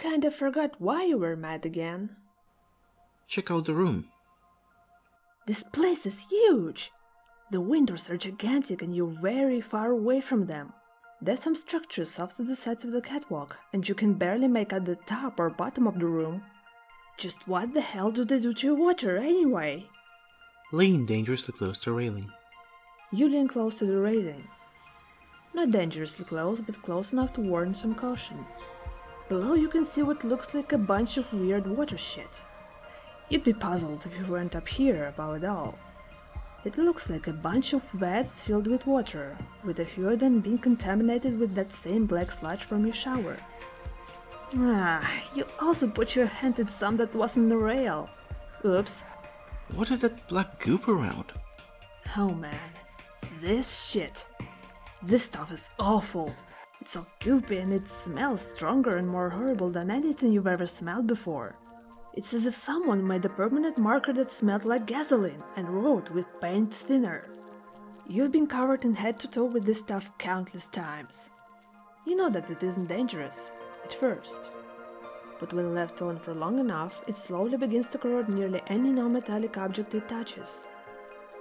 kinda forgot why you were mad again. Check out the room. This place is huge! The windows are gigantic and you're very far away from them. There's some structures off to the sides of the catwalk, and you can barely make out the top or bottom of the room. Just what the hell do they do to your water, anyway? Lean dangerously close to railing. You lean close to the railing. Not dangerously close, but close enough to warrant some caution. Below you can see what looks like a bunch of weird water shit. You'd be puzzled if you weren't up here about it all. It looks like a bunch of vats filled with water, with a few of them being contaminated with that same black sludge from your shower. Ah, you also put your hand in some that wasn't the rail. Oops. What is that black goop around? Oh man, this shit. This stuff is awful. It's all goopy and it smells stronger and more horrible than anything you've ever smelled before. It's as if someone made a permanent marker that smelled like gasoline and wrote with paint thinner. You've been covered in head to toe with this stuff countless times. You know that it isn't dangerous, at first. But when left on for long enough, it slowly begins to corrode nearly any non-metallic object it touches.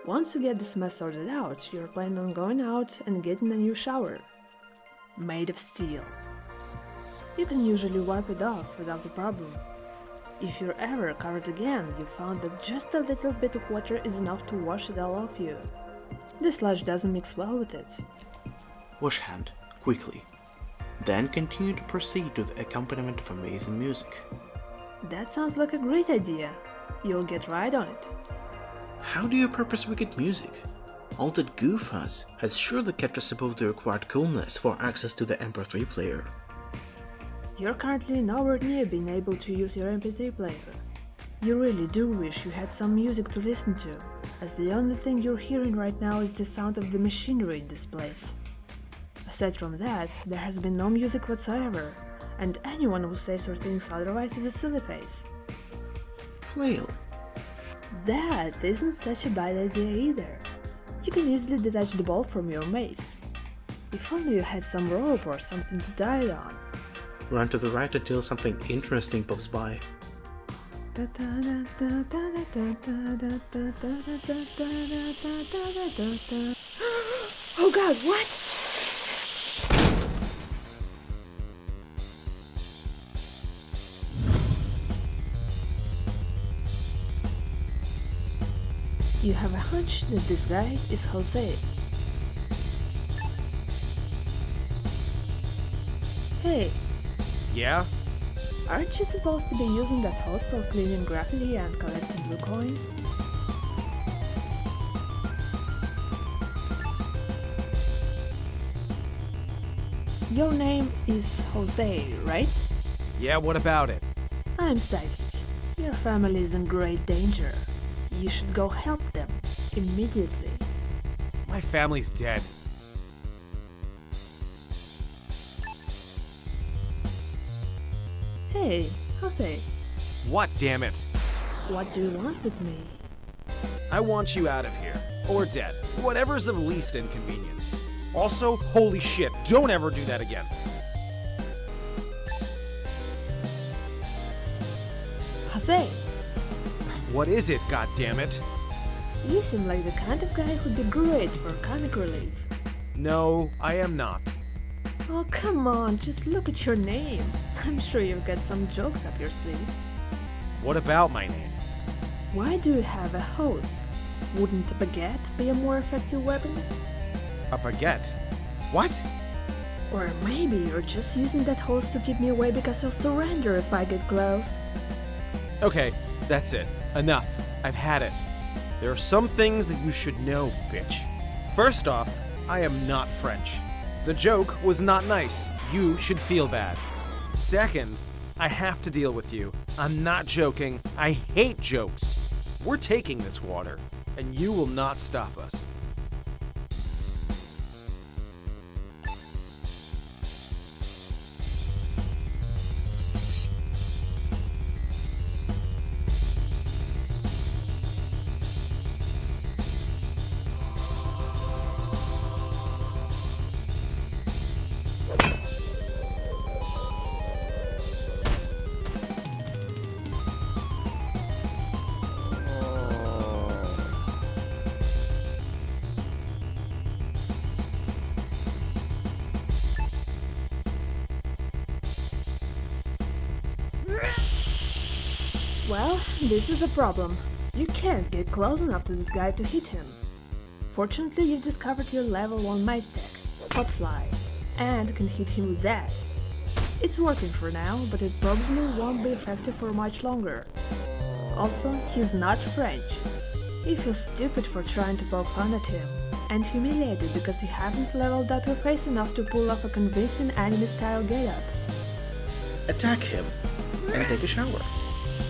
Once you get this mess sorted out, you're planning on going out and getting a new shower. Made of steel. You can usually wipe it off without a problem. If you're ever covered again, you found that just a little bit of water is enough to wash it all off you. The sludge doesn't mix well with it. Wash hand, quickly. Then continue to proceed to the accompaniment of amazing music. That sounds like a great idea. You'll get right on it. How do you purpose wicked music? All that Goof has has surely kept us above the required coolness for access to the MP3 player. You're currently nowhere near being able to use your MP3 player. You really do wish you had some music to listen to, as the only thing you're hearing right now is the sound of the machinery in this place. Aside from that, there has been no music whatsoever, and anyone who says or thinks otherwise is a silly face. Flail. That isn't such a bad idea either. You can easily detach the ball from your mace. If only you had some rope or something to tie it on. Run to the right until something interesting pops by. Oh god, what? You have a hunch that this guy is Jose. Hey, Yeah? aren't you supposed to be using that hose for cleaning graffiti and collecting blue coins? Your name is Jose, right? Yeah, what about it? I'm psychic. Your family is in great danger. You should go help immediately. My family's dead. Hey, Jose, What, damn it? what do you want with me? I want you out of here. Or dead. Whatever's of least inconvenience. Also, holy shit, don't ever do that again. Jose, What is it, goddammit? You seem like the kind of guy who'd be great for comic relief. No, I am not. Oh, come on, just look at your name. I'm sure you've got some jokes up your sleeve. What about my name? Why do you have a hose? Wouldn't a baguette be a more effective weapon? A baguette? What? Or maybe you're just using that hose to keep me away because you'll surrender if I get close. Okay, that's it. Enough. I've had it. There are some things that you should know, bitch. First off, I am not French. The joke was not nice. You should feel bad. Second, I have to deal with you. I'm not joking. I hate jokes. We're taking this water, and you will not stop us. Well, this is a problem. You can't get close enough to this guy to hit him. Fortunately, you've discovered your level 1 mice tech, Potfly, and can hit him with that. It's working for now, but it probably won't be effective for much longer. Also, he's not French. You feel stupid for trying to poke fun at him, and humiliated because you haven't leveled up your face enough to pull off a convincing anime-style get-up. Attack him and take a shower.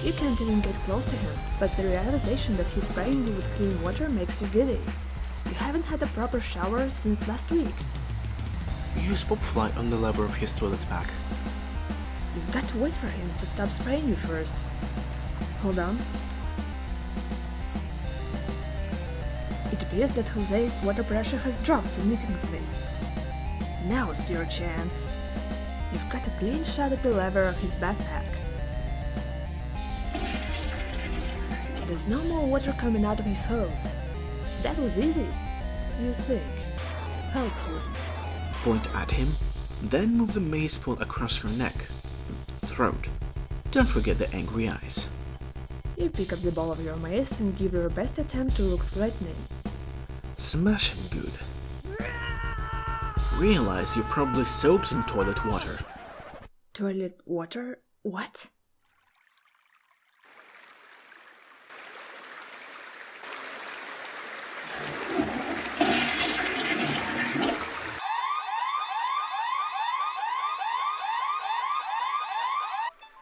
You can't even get close to him, but the realization that he's spraying you with clean water makes you giddy. You haven't had a proper shower since last week. Use Potfly on the lever of his toilet pack. You've got to wait for him to stop spraying you first. Hold on. It appears that Jose's water pressure has dropped significantly. Now's your chance. You've got a clean shot at the lever of his backpack. There's no more water coming out of his hose. That was easy, you think. Hopefully. Point at him, then move the mace pole across your neck, throat. Don't forget the angry eyes. You pick up the ball of your mace and give your best attempt to look threatening. Smash him good. Realize you're probably soaked in toilet water. Toilet water? What?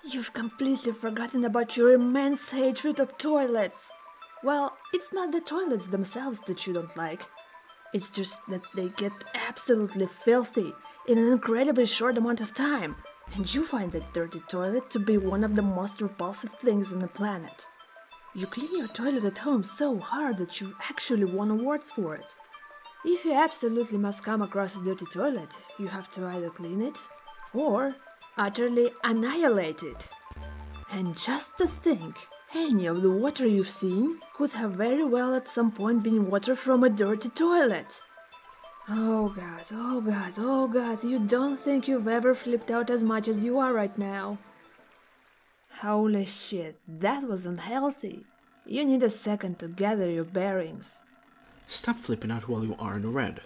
You've completely forgotten about your immense hatred of toilets. Well, it's not the toilets themselves that you don't like. It's just that they get absolutely filthy in an incredibly short amount of time, and you find that dirty toilet to be one of the most repulsive things on the planet. You clean your toilet at home so hard that you actually won awards for it. If you absolutely must come across a dirty toilet, you have to either clean it or utterly annihilate it. And just to think, any of the water you've seen could have very well at some point been water from a dirty toilet. Oh god, oh god, oh god, you don't think you've ever flipped out as much as you are right now. Holy shit, that was unhealthy. You need a second to gather your bearings. Stop flipping out while you are in red.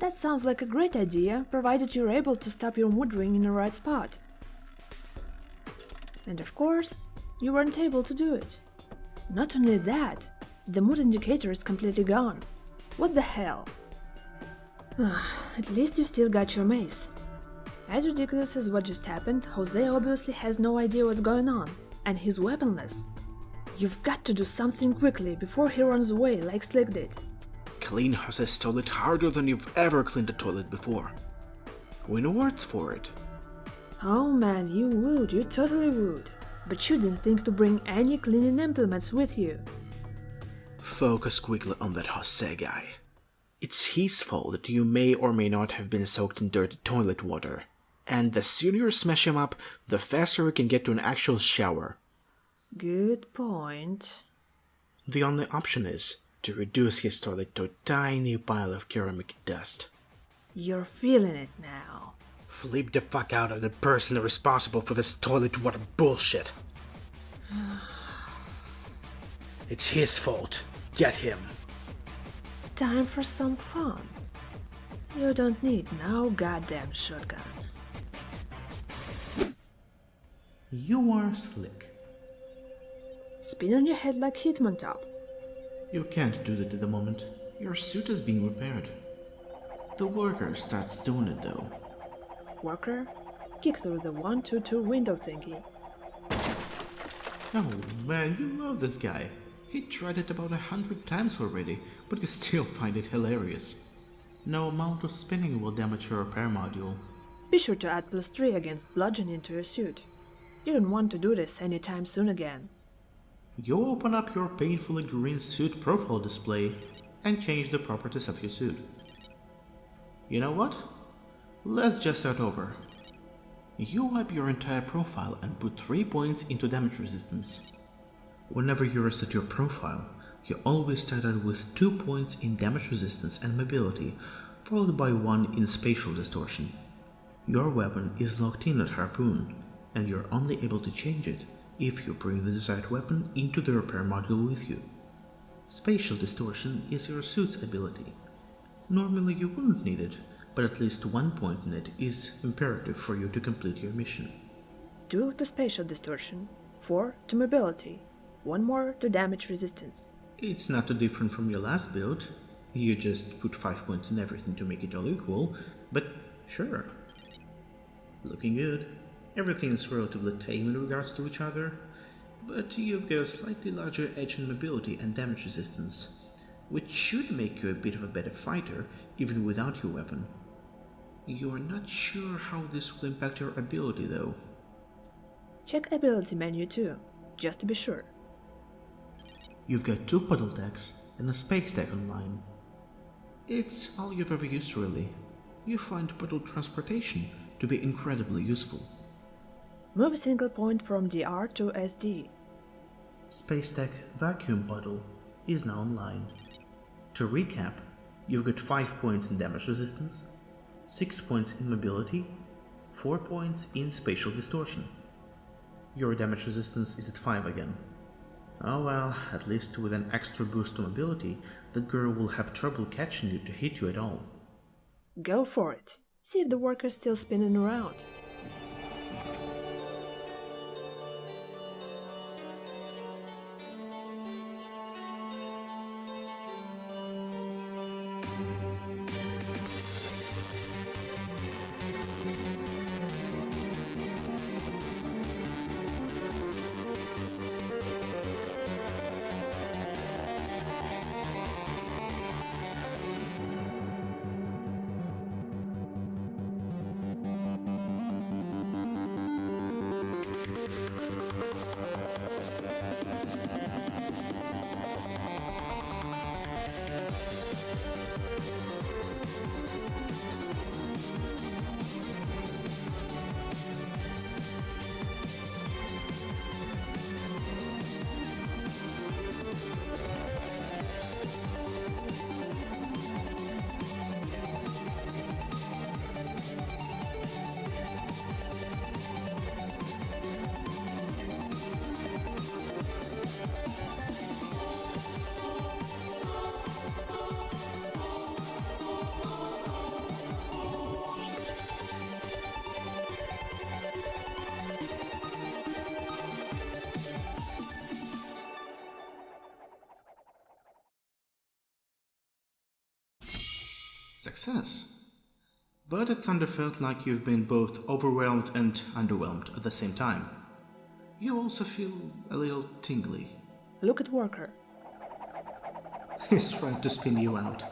That sounds like a great idea, provided you're able to stop your mood ring in the right spot. And of course, you weren't able to do it. Not only that, the mood indicator is completely gone. What the hell? At least you still got your mace. As ridiculous as what just happened, Jose obviously has no idea what's going on, and he's weaponless. You've got to do something quickly before he runs away like Slick did. Clean Jose's toilet harder than you've ever cleaned a toilet before. Win awards for it. Oh man, you would, you totally would. But you didn't think to bring any cleaning implements with you. Focus quickly on that Jose guy. It's his fault that you may or may not have been soaked in dirty toilet water. And the sooner you smash him up, the faster we can get to an actual shower. Good point. The only option is to reduce his toilet to a tiny pile of ceramic dust. You're feeling it now. Flip the fuck out of the person responsible for this toilet water bullshit. it's his fault. Get him. Time for some fun. You don't need no goddamn shotgun. You are slick. Spin on your head like Hitmontop. You can't do that at the moment. Your suit is being repaired. The worker starts doing it though. Worker, kick through the 122 window thingy. Oh man, you love this guy. He tried it about a hundred times already, but you still find it hilarious. No amount of spinning will damage your repair module. Be sure to add plus 3 against bludgeoning to your suit. You don't want to do this anytime soon again. You open up your painfully green suit profile display and change the properties of your suit. You know what? Let's just start over. You wipe your entire profile and put 3 points into damage resistance. Whenever you reset your profile, you always start out with 2 points in damage resistance and mobility, followed by 1 in spatial distortion. Your weapon is locked in at Harpoon, and you're only able to change it if you bring the desired weapon into the repair module with you. Spatial distortion is your suit's ability. Normally you wouldn't need it, but at least one point in it is imperative for you to complete your mission. 2 to spatial distortion, 4 to mobility, 1 more to damage resistance. It's not too different from your last build. You just put 5 points in everything to make it all equal, but sure. Looking good. Everything is relatively tame in regards to each other, but you've got a slightly larger edge in mobility and damage resistance, which should make you a bit of a better fighter even without your weapon. You're not sure how this will impact your ability though. Check ability menu too, just to be sure. You've got two puddle decks and a space deck online. It's all you've ever used really. You find puddle transportation to be incredibly useful. Move a single point from DR to SD. Space Deck Vacuum Puddle is now online. To recap, you've got 5 points in damage resistance, 6 points in mobility, 4 points in spatial distortion. Your damage resistance is at 5 again. Oh well, at least with an extra boost to mobility, the girl will have trouble catching you to hit you at all. Go for it. See if the worker's still spinning around. Success. But it kind of felt like you've been both overwhelmed and underwhelmed at the same time. You also feel a little tingly. Look at worker. He's trying to spin you out.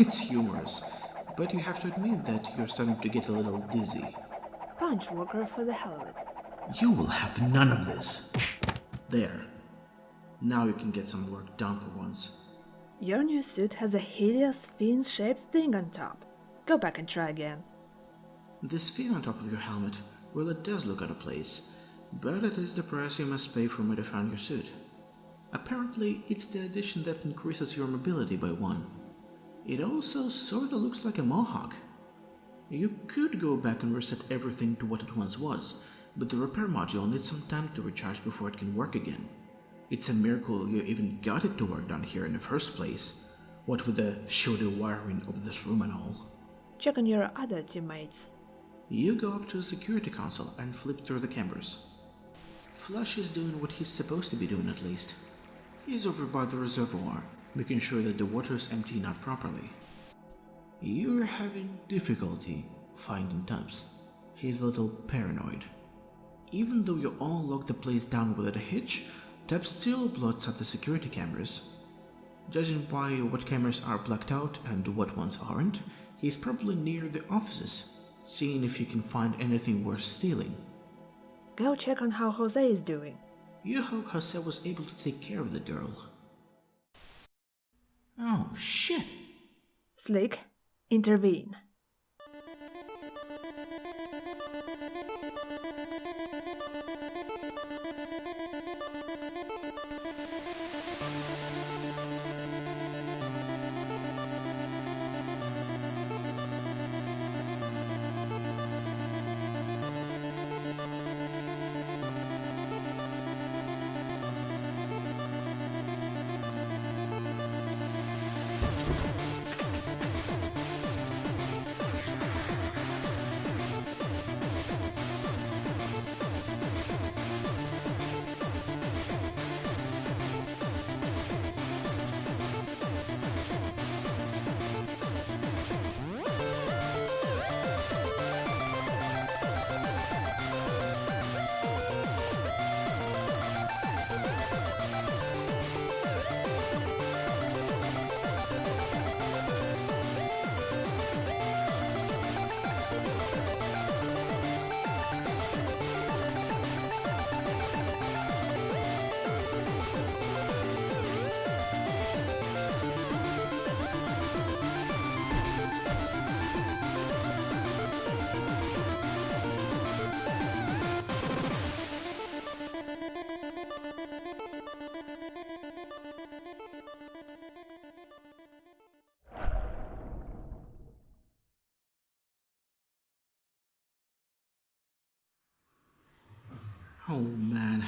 It's humorous, but you have to admit that you're starting to get a little dizzy. Punch worker for the hell of it. You will have none of this. There. Now you can get some work done for once. Your new suit has a hideous fin-shaped thing on top. Go back and try again. This fin on top of your helmet, well it does look out of place, but it is the price you must pay for modifying your suit. Apparently, it's the addition that increases your mobility by one. It also sorta looks like a mohawk. You could go back and reset everything to what it once was, but the repair module needs some time to recharge before it can work again. It's a miracle you even got it to work down here in the first place, what with the shoddy wiring of this room and all. Check on your other teammates. You go up to the security console and flip through the cameras. Flush is doing what he's supposed to be doing at least. He's over by the reservoir, making sure that the water is emptying out properly. You're having difficulty finding Tubbs. He's a little paranoid. Even though you all locked the place down without a hitch, Tubbs still blots out the security cameras. Judging by what cameras are blacked out and what ones aren't, he's probably near the offices, seeing if he can find anything worth stealing. Go check on how Jose is doing. You hope Jose was able to take care of the girl. Oh, shit! Slick, intervene. Oh man.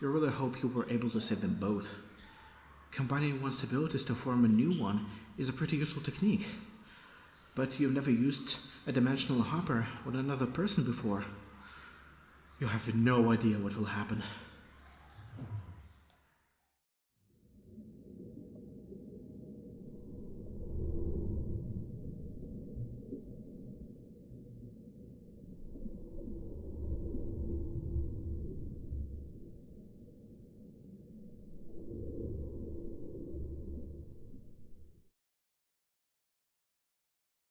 You really hope you were able to save them both. Combining one's abilities to form a new one is a pretty useful technique. But you've never used a dimensional hopper with another person before. You have no idea what will happen.